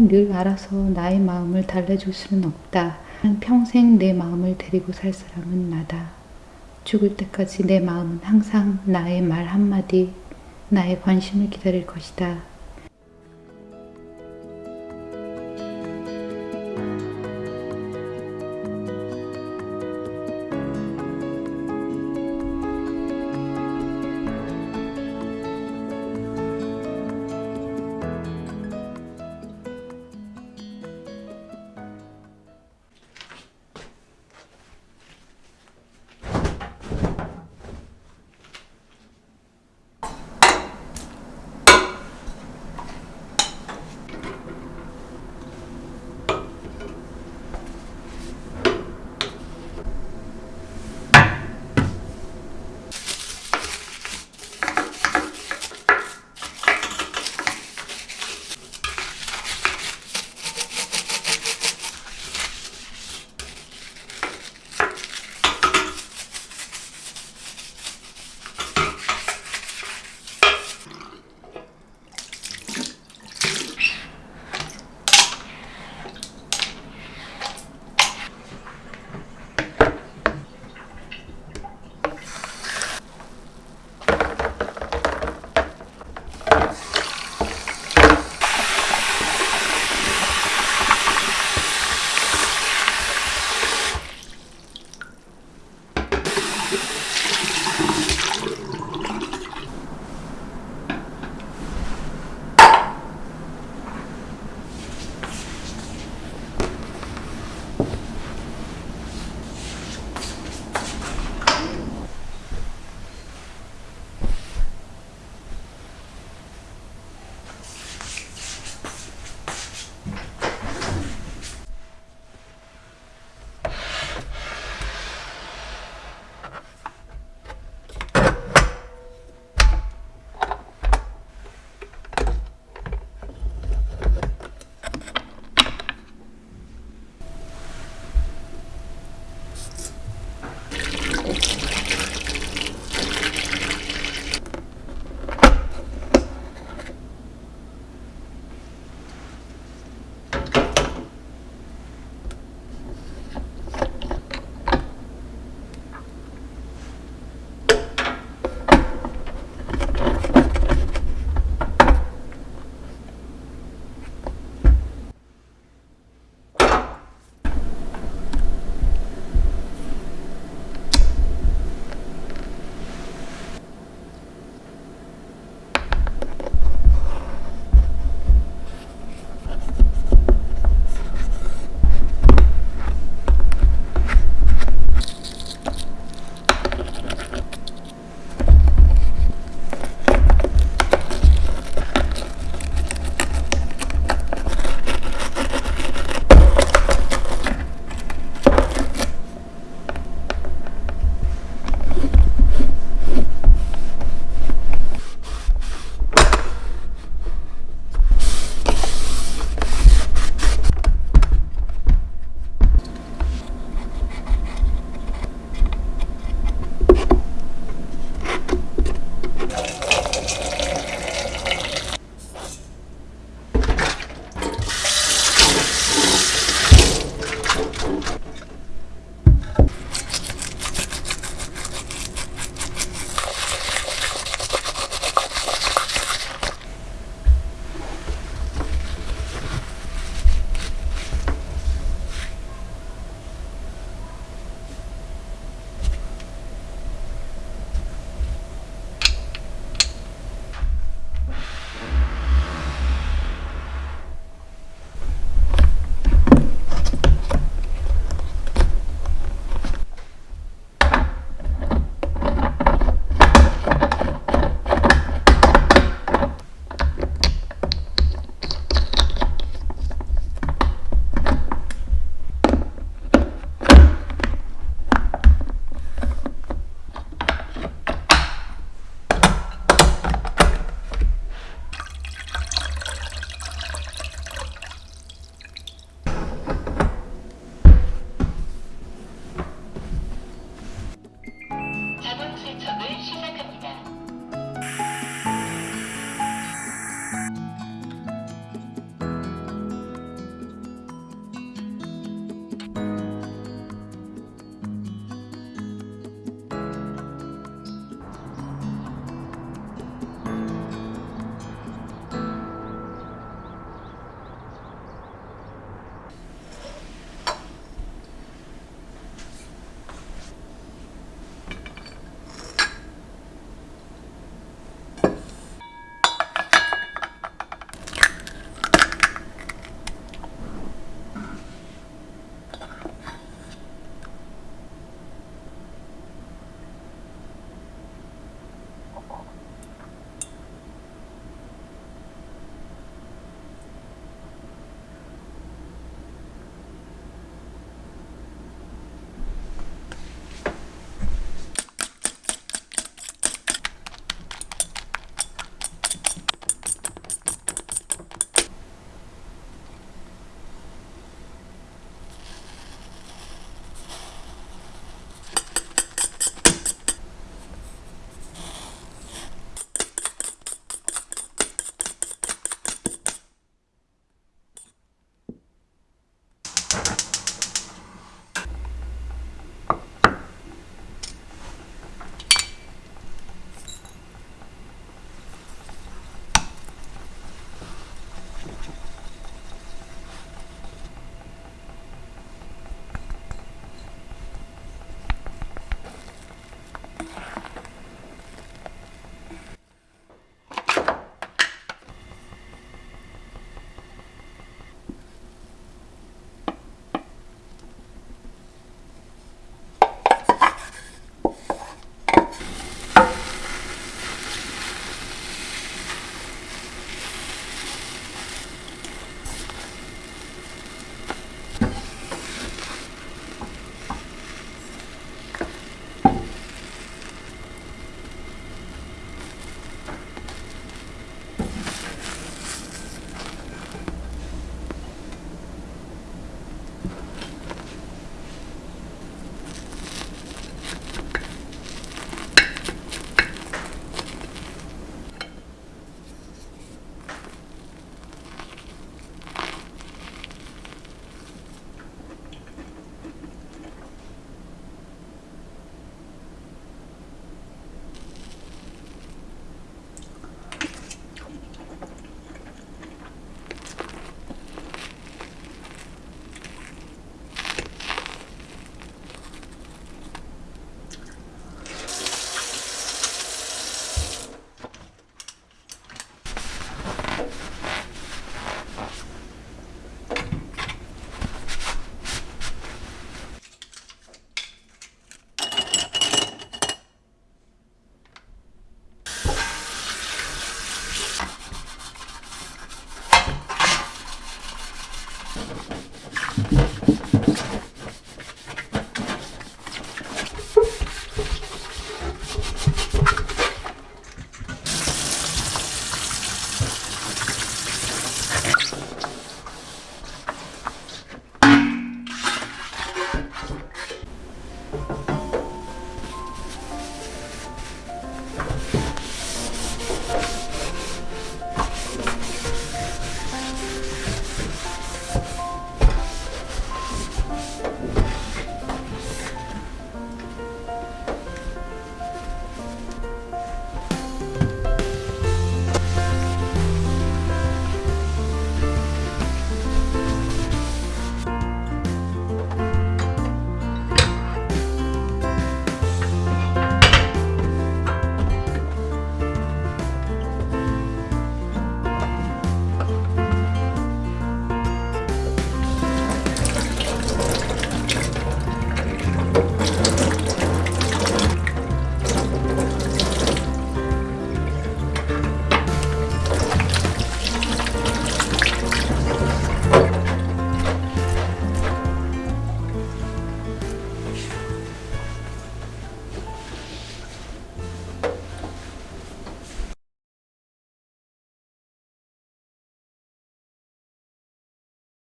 타인이 늘 알아서 나의 마음을 달래줄 수는 없다. 평생 내 마음을 데리고 살 사람은 나다. 죽을 때까지 내 마음은 항상 나의 말 한마디, 나의 관심을 기다릴 것이다.